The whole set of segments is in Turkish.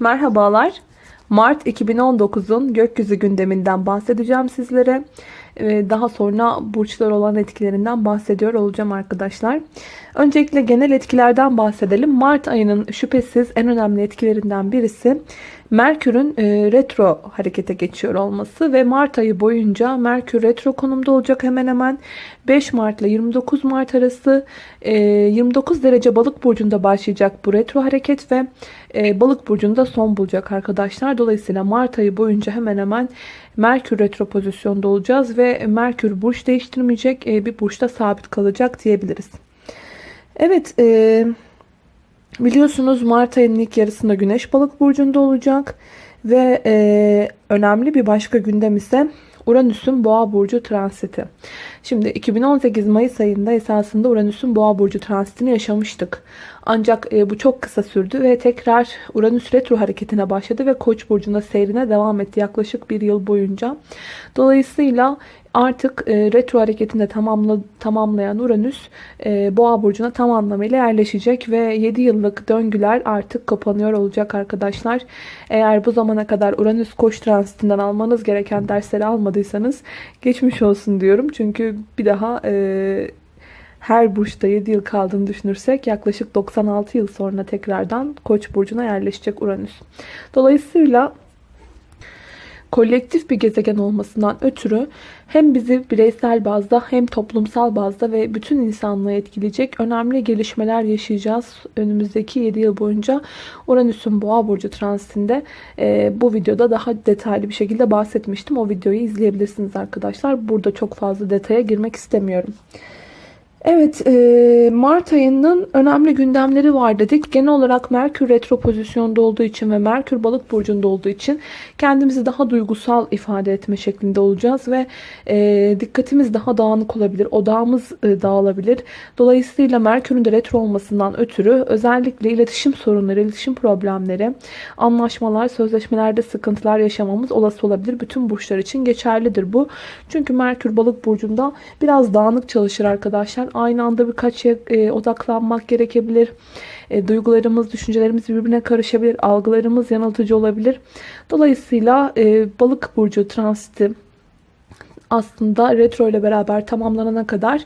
Merhabalar. Mart 2019'un gökyüzü gündeminden bahsedeceğim sizlere. Ee, Daha sonra burçlar olan etkilerinden bahsediyor olacağım arkadaşlar. Öncelikle genel etkilerden bahsedelim. Mart ayının şüphesiz en önemli etkilerinden birisi Merkür'ün e, retro harekete geçiyor olması ve Mart ayı boyunca Merkür retro konumda olacak hemen hemen 5 Mart ile 29 Mart arası e, 29 derece balık burcunda başlayacak bu retro hareket ve e, balık burcunda son bulacak arkadaşlar. Dolayısıyla Mart ayı boyunca hemen hemen Merkür retro pozisyonda olacağız ve Merkür burç değiştirmeyecek e, bir burçta sabit kalacak diyebiliriz. Evet e, biliyorsunuz Mart ayının ilk yarısında Güneş balık burcunda olacak ve e, önemli bir başka gündem ise Uranüs'ün Boğa burcu transiti. Şimdi 2018 Mayıs ayında esasında Uranüs'ün Boğa burcu transitini yaşamıştık. Ancak e, bu çok kısa sürdü ve tekrar Uranüs retro hareketine başladı ve Koç burcunda seyrine devam etti yaklaşık bir yıl boyunca. Dolayısıyla artık e, retro hareketinde tamamla, tamamlayan Uranüs e, Boğa burcuna tam anlamıyla yerleşecek ve 7 yıllık döngüler artık kapanıyor olacak arkadaşlar. Eğer bu zamana kadar Uranüs Koç transitinden almanız gereken dersleri almadıysanız geçmiş olsun diyorum. Çünkü bir daha e, her burçta 7 yıl kaldığını düşünürsek yaklaşık 96 yıl sonra tekrardan Koç burcuna yerleşecek Uranüs. Dolayısıyla kolektif bir gezegen olmasından ötürü hem bizi bireysel bazda hem toplumsal bazda ve bütün insanlığı etkileyecek önemli gelişmeler yaşayacağız. Önümüzdeki 7 yıl boyunca Uranüs'ün Boğa burcu transitinde e, bu videoda daha detaylı bir şekilde bahsetmiştim. O videoyu izleyebilirsiniz arkadaşlar. Burada çok fazla detaya girmek istemiyorum. Evet, e, Mart ayının önemli gündemleri var dedik. Genel olarak Merkür retro pozisyonda olduğu için ve Merkür balık burcunda olduğu için kendimizi daha duygusal ifade etme şeklinde olacağız ve e, dikkatimiz daha dağınık olabilir, odağımız e, dağılabilir. Dolayısıyla Merkür'ün de retro olmasından ötürü özellikle iletişim sorunları, iletişim problemleri, anlaşmalar, sözleşmelerde sıkıntılar yaşamamız olası olabilir. Bütün burçlar için geçerlidir bu. Çünkü Merkür balık burcunda biraz dağınık çalışır arkadaşlar aynı anda birkaç şeye e, odaklanmak gerekebilir. E, duygularımız, düşüncelerimiz birbirine karışabilir. Algılarımız yanıltıcı olabilir. Dolayısıyla e, balık burcu transiti aslında retro ile beraber tamamlanana kadar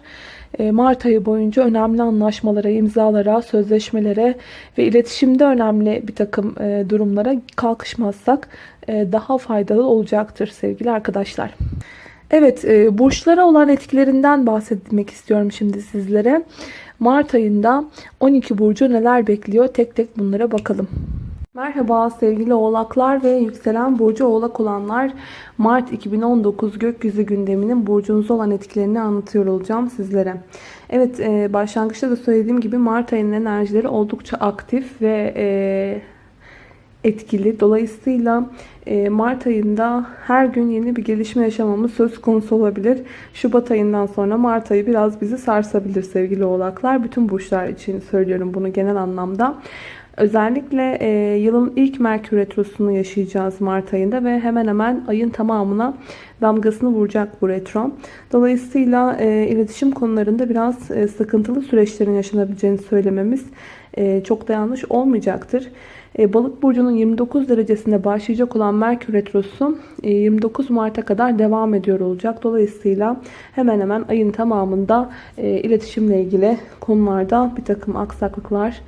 e, Mart ayı boyunca önemli anlaşmalara, imzalara, sözleşmelere ve iletişimde önemli bir takım e, durumlara kalkışmazsak e, daha faydalı olacaktır sevgili arkadaşlar. Evet, e, burçlara olan etkilerinden bahsetmek istiyorum şimdi sizlere. Mart ayında 12 burcu neler bekliyor? Tek tek bunlara bakalım. Merhaba sevgili oğlaklar ve yükselen burcu oğlak olanlar. Mart 2019 gökyüzü gündeminin burcunuzda olan etkilerini anlatıyor olacağım sizlere. Evet e, başlangıçta da söylediğim gibi Mart ayının enerjileri oldukça aktif ve e, etkili. Dolayısıyla e, Mart ayında her gün yeni bir gelişme yaşamamız söz konusu olabilir. Şubat ayından sonra Mart ayı biraz bizi sarsabilir sevgili oğlaklar. Bütün burçlar için söylüyorum bunu genel anlamda. Özellikle e, yılın ilk Merkür Retrosu'nu yaşayacağız Mart ayında ve hemen hemen ayın tamamına damgasını vuracak bu retro. Dolayısıyla e, iletişim konularında biraz e, sıkıntılı süreçlerin yaşanabileceğini söylememiz e, çok da yanlış olmayacaktır. E, Balık burcunun 29 derecesinde başlayacak olan Merkür retrosu 29 e, Mart'a kadar devam ediyor olacak. Dolayısıyla hemen hemen ayın tamamında e, iletişimle ilgili konularda bir takım aksaklıklar,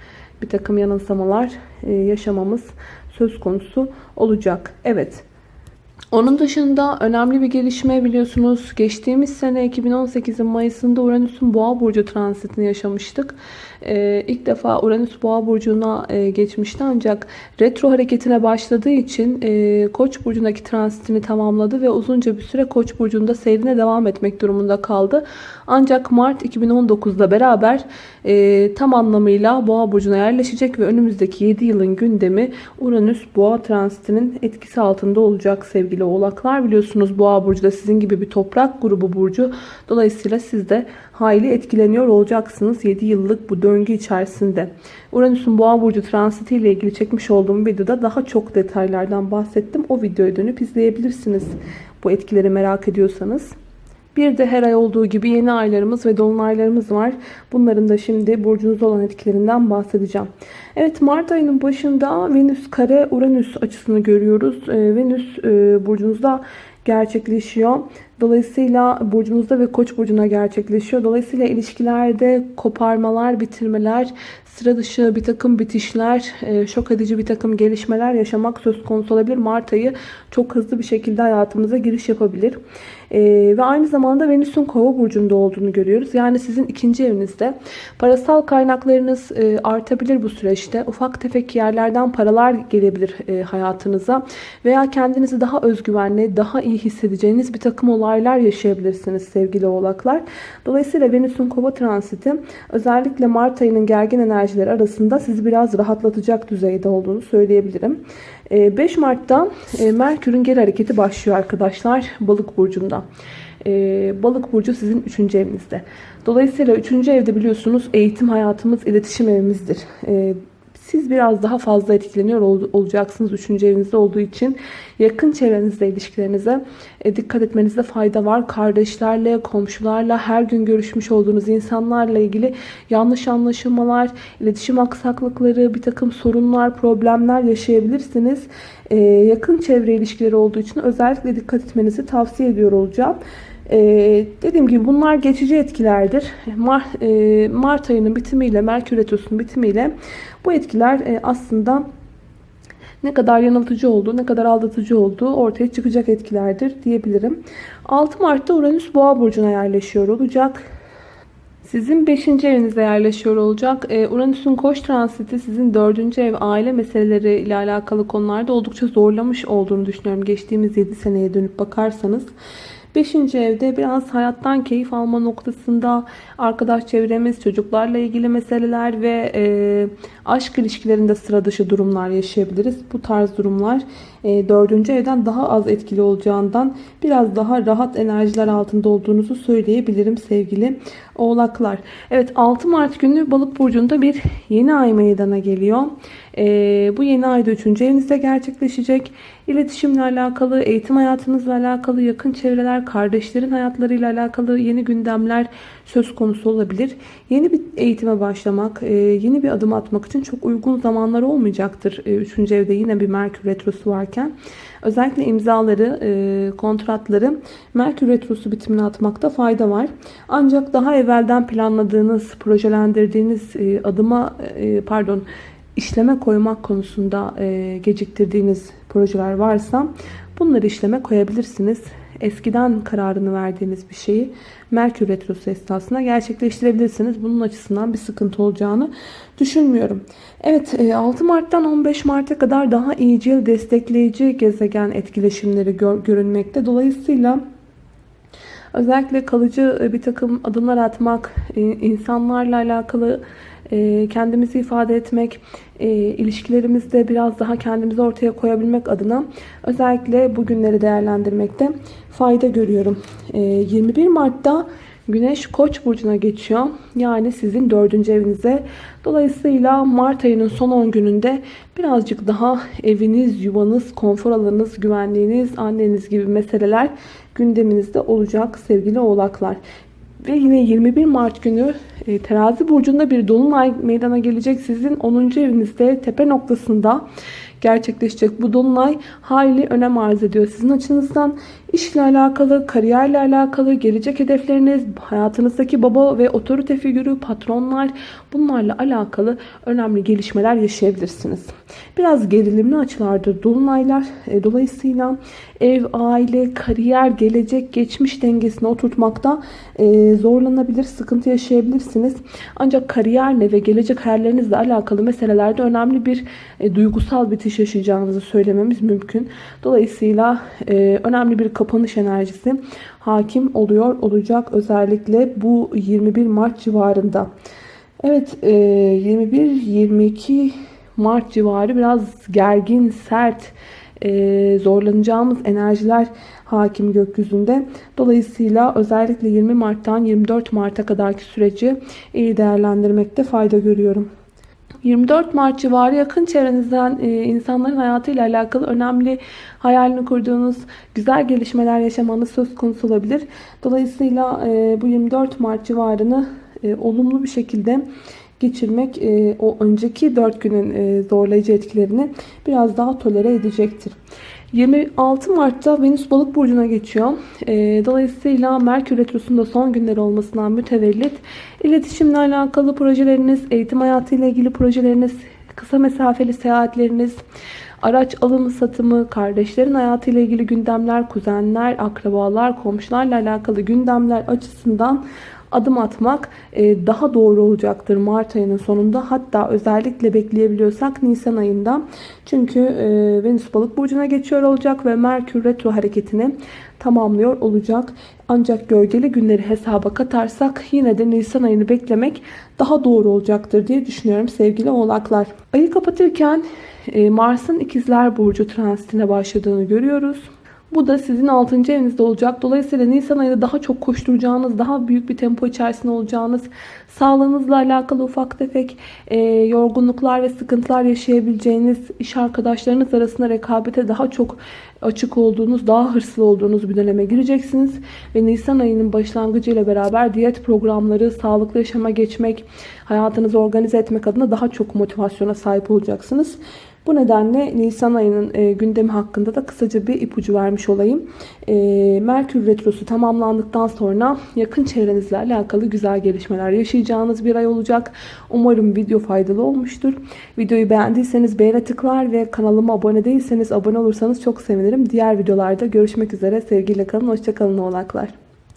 bir takım yanılsamalar yaşamamız söz konusu olacak. Evet. Onun dışında önemli bir gelişme biliyorsunuz. Geçtiğimiz sene 2018'in Mayıs'ında Uranüs'ün Boğa burcu transitini yaşamıştık. Ee, ilk defa Uranüs Boğa burcuna e, geçmişti ancak retro hareketine başladığı için e, Koç burcundaki transitini tamamladı ve uzunca bir süre Koç burcunda seyrine devam etmek durumunda kaldı. Ancak Mart 2019'da beraber e, tam anlamıyla Boğa burcuna yerleşecek ve önümüzdeki 7 yılın gündemi Uranüs Boğa transitinin etkisi altında olacak sevgili oğlaklar. Biliyorsunuz Boğa burcu da sizin gibi bir toprak grubu burcu. Dolayısıyla siz de hayli etkileniyor olacaksınız 7 yıllık bu döngü içerisinde. Uranüs'ün Boğa burcu transiti ile ilgili çekmiş olduğum videoda daha çok detaylardan bahsettim. O videoya dönüp izleyebilirsiniz bu etkileri merak ediyorsanız. Bir de her ay olduğu gibi yeni aylarımız ve dolunaylarımız var. Bunların da şimdi burcunuzda olan etkilerinden bahsedeceğim. Evet Mart ayının başında Venüs kare Uranüs açısını görüyoruz. Ee, Venüs e, burcunuzda gerçekleşiyor. Dolayısıyla burcunuzda ve koç burcuna gerçekleşiyor. Dolayısıyla ilişkilerde koparmalar, bitirmeler, sıra dışı bir takım bitişler, e, şok edici bir takım gelişmeler yaşamak söz konusu olabilir. Mart ayı çok hızlı bir şekilde hayatımıza giriş yapabilir. E, ve aynı zamanda Venüs'ün kova burcunda olduğunu görüyoruz. Yani sizin ikinci evinizde parasal kaynaklarınız e, artabilir bu süreçte. Ufak tefek yerlerden paralar gelebilir hayatınıza. Veya kendinizi daha özgüvenli, daha iyi hissedeceğiniz bir takım olaylar yaşayabilirsiniz sevgili oğlaklar. Dolayısıyla Venüs'ün kova transiti özellikle Mart ayının gergin enerjileri arasında sizi biraz rahatlatacak düzeyde olduğunu söyleyebilirim. 5 Mart'ta Merkür'ün geri hareketi başlıyor arkadaşlar Balık burcunda. Balık burcu sizin 3. evinizde. Dolayısıyla 3. evde biliyorsunuz eğitim hayatımız, iletişim evimizdir. Siz biraz daha fazla etkileniyor olacaksınız 3. evinizde olduğu için. Yakın çevrenizde ilişkilerinize e, dikkat etmenizde fayda var. Kardeşlerle, komşularla, her gün görüşmüş olduğunuz insanlarla ilgili yanlış anlaşılmalar, iletişim aksaklıkları, bir takım sorunlar, problemler yaşayabilirsiniz. E, yakın çevre ilişkileri olduğu için özellikle dikkat etmenizi tavsiye ediyor olacağım. Ee, dediğim gibi bunlar geçici etkilerdir. Mart, e, Mart ayının bitimiyle, Merkür Retrosu'nun bitimiyle bu etkiler e, aslında ne kadar yanıltıcı olduğu, ne kadar aldatıcı olduğu ortaya çıkacak etkilerdir diyebilirim. 6 Mart'ta Uranüs Boğa burcuna yerleşiyor olacak. Sizin 5. evinize yerleşiyor olacak. Ee, Uranüs'ün koç transiti sizin 4. ev aile meseleleri ile alakalı konularda oldukça zorlamış olduğunu düşünüyorum. Geçtiğimiz 7 seneye dönüp bakarsanız. Beşinci evde biraz hayattan keyif alma noktasında arkadaş çevremiz, çocuklarla ilgili meseleler ve e, aşk ilişkilerinde sıra dışı durumlar yaşayabiliriz. Bu tarz durumlar e, dördüncü evden daha az etkili olacağından biraz daha rahat enerjiler altında olduğunuzu söyleyebilirim sevgili oğlaklar. Evet 6 Mart günü balık burcunda bir yeni ay meydana geliyor. E, bu yeni ayda 3. evinizde gerçekleşecek. İletişimle alakalı, eğitim hayatınızla alakalı, yakın çevreler, kardeşlerin hayatlarıyla alakalı yeni gündemler söz konusu olabilir. Yeni bir eğitime başlamak, e, yeni bir adım atmak için çok uygun zamanlar olmayacaktır. E, üçüncü evde yine bir Merkür Retrosu varken. Özellikle imzaları, e, kontratları Merkür Retrosu bitimine atmakta fayda var. Ancak daha evvelden planladığınız, projelendirdiğiniz adıma, pardon, işleme koymak konusunda geciktirdiğiniz projeler varsa bunları işleme koyabilirsiniz eskiden kararını verdiğiniz bir şeyi Merkür Retrosu esnasında gerçekleştirebilirsiniz. Bunun açısından bir sıkıntı olacağını düşünmüyorum. Evet 6 e, Mart'tan 15 Mart'a kadar daha iyicil destekleyici gezegen etkileşimleri gör, görünmekte. Dolayısıyla özellikle kalıcı e, bir takım adımlar atmak, insanlarla alakalı kendimizi ifade etmek, e, ilişkilerimizde biraz daha kendimizi ortaya koyabilmek adına özellikle bu günleri değerlendirmekte fayda görüyorum. E, 21 Mart'ta Güneş Koç burcuna geçiyor. Yani sizin dördüncü evinize. Dolayısıyla Mart ayının son 10 gününde birazcık daha eviniz, yuvanız, konfor alanınız, güvenliğiniz, anneniz gibi meseleler gündeminizde olacak sevgili oğlaklar. Ve yine 21 Mart günü e, terazi burcunda bir dolunay meydana gelecek. Sizin 10. evinizde tepe noktasında gerçekleşecek. Bu dolunay hayli önem arz ediyor sizin açınızdan. İşle alakalı, kariyerle alakalı, gelecek hedefleriniz, hayatınızdaki baba ve otorite figürü, patronlar bunlarla alakalı önemli gelişmeler yaşayabilirsiniz. Biraz gerilimli açılardır dolunaylar. E, dolayısıyla ev, aile, kariyer, gelecek, geçmiş dengesini oturtmakta e, zorlanabilir, sıkıntı yaşayabilirsiniz. Ancak kariyerle ve gelecek hayallerinizle alakalı meselelerde önemli bir e, duygusal bitiş yaşayacağınızı söylememiz mümkün. Dolayısıyla önemli bir kapanış enerjisi hakim oluyor olacak özellikle bu 21 Mart civarında. Evet 21-22 Mart civarı biraz gergin, sert, e, zorlanacağımız enerjiler hakim gökyüzünde. Dolayısıyla özellikle 20 Mart'tan 24 Mart'a kadarki süreci iyi değerlendirmekte fayda görüyorum. 24 Mart civarı yakın çevrenizden e, insanların hayatıyla alakalı önemli hayalini kurduğunuz güzel gelişmeler yaşamanız söz konusu olabilir. Dolayısıyla e, bu 24 Mart civarını e, olumlu bir şekilde geçirmek e, o önceki 4 günün zorlayıcı etkilerini biraz daha tolere edecektir. 26 Mart'ta Venüs Balık burcuna geçiyor. E, dolayısıyla Merkür Retrosu'nda son günler olmasından mütevellit iletişimle alakalı projeleriniz, eğitim hayatıyla ilgili projeleriniz, kısa mesafeli seyahatleriniz, araç alımı satımı, kardeşlerin hayatıyla ilgili gündemler, kuzenler, akrabalar, komşularla alakalı gündemler açısından adım atmak e, daha doğru olacaktır Mart ayının sonunda. Hatta özellikle bekleyebiliyorsak Nisan ayında. Çünkü e, Venüs balık burcuna geçiyor olacak ve Merkür retro hareketini tamamlıyor olacak. Ancak gölgeli günleri hesaba katarsak yine de Nisan ayını beklemek daha doğru olacaktır diye düşünüyorum sevgili oğlaklar. Ayı kapatırken e, Mars'ın ikizler burcu transitine başladığını görüyoruz. Bu da sizin 6. evinizde olacak. Dolayısıyla Nisan ayında daha çok koşturacağınız, daha büyük bir tempo içerisinde olacağınız, sağlığınızla alakalı ufak tefek e, yorgunluklar ve sıkıntılar yaşayabileceğiniz, iş arkadaşlarınız arasında rekabete daha çok açık olduğunuz, daha hırslı olduğunuz bir döneme gireceksiniz. Ve Nisan ayının başlangıcıyla beraber diyet programları, sağlıklı yaşama geçmek, hayatınızı organize etmek adına daha çok motivasyona sahip olacaksınız. Bu nedenle Nisan ayının e, gündemi hakkında da kısaca bir ipucu vermiş olayım. E, Merkür Retrosu tamamlandıktan sonra yakın çevrenizle alakalı güzel gelişmeler yaşayacağınız bir ay olacak. Umarım video faydalı olmuştur. Videoyu beğendiyseniz beğene tıklar ve kanalıma abone değilseniz abone olursanız çok sevinirim. Diğer videolarda görüşmek üzere. Sevgiyle kalın, hoşçakalın oğlaklar.